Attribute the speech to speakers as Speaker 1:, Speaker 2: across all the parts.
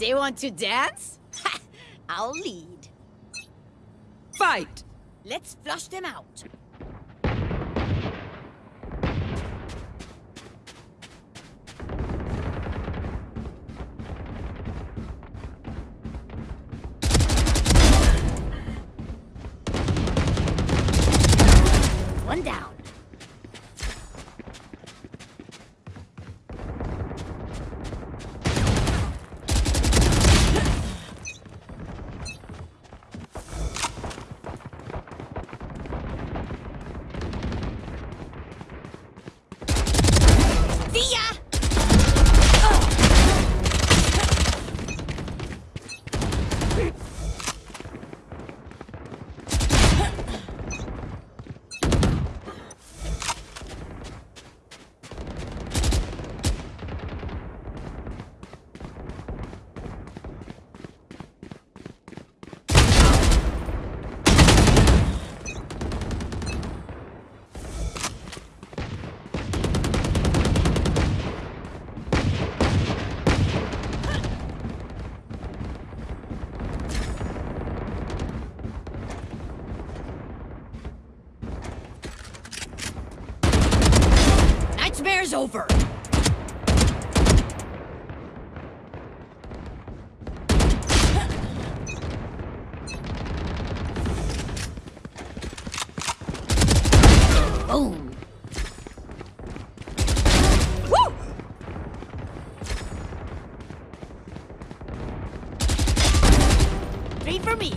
Speaker 1: They want to dance? I'll lead.
Speaker 2: Fight!
Speaker 1: Let's flush them out. Nightmare's over. Boom. For me.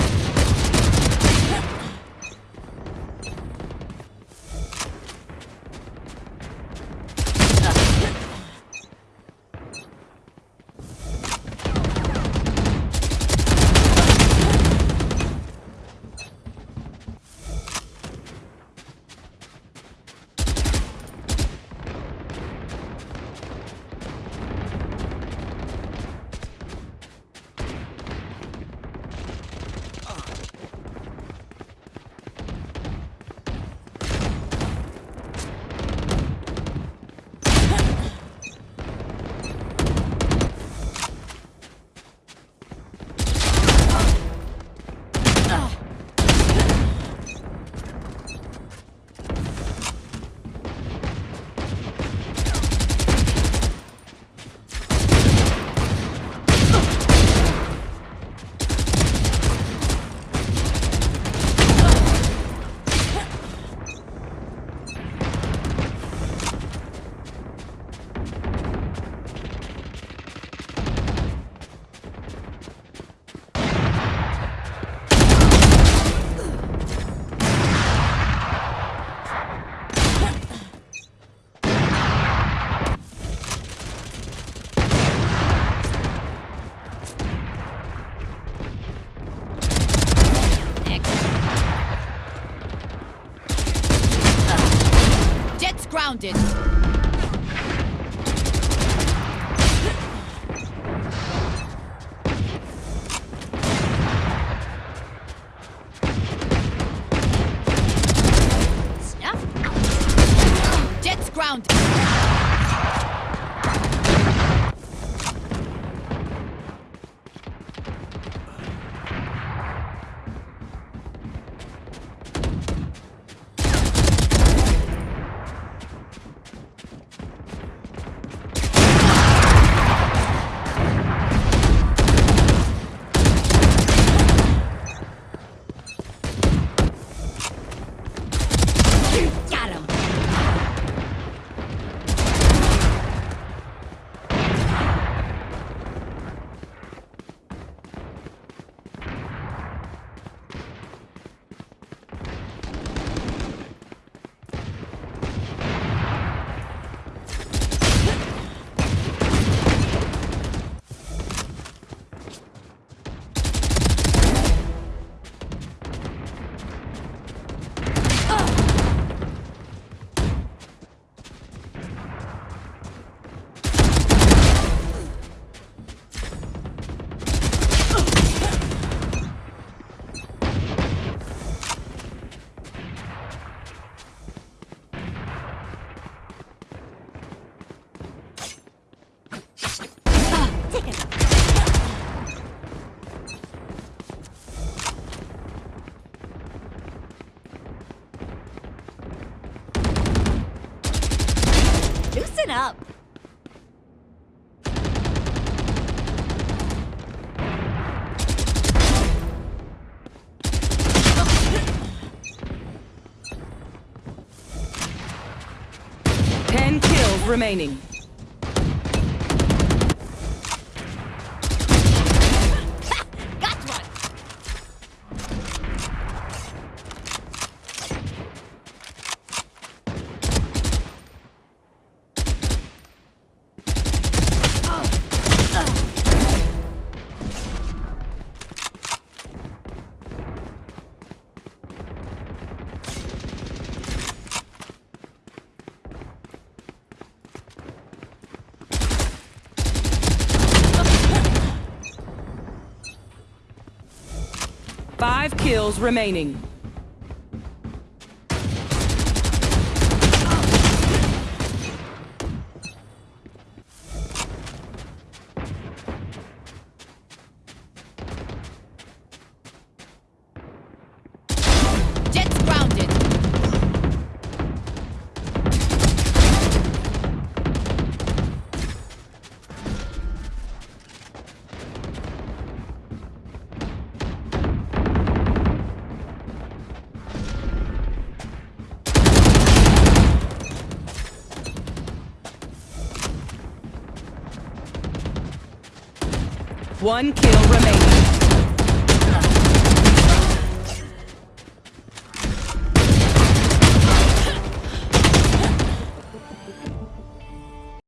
Speaker 1: Jet's
Speaker 2: remaining. Five kills remaining. One kill remaining.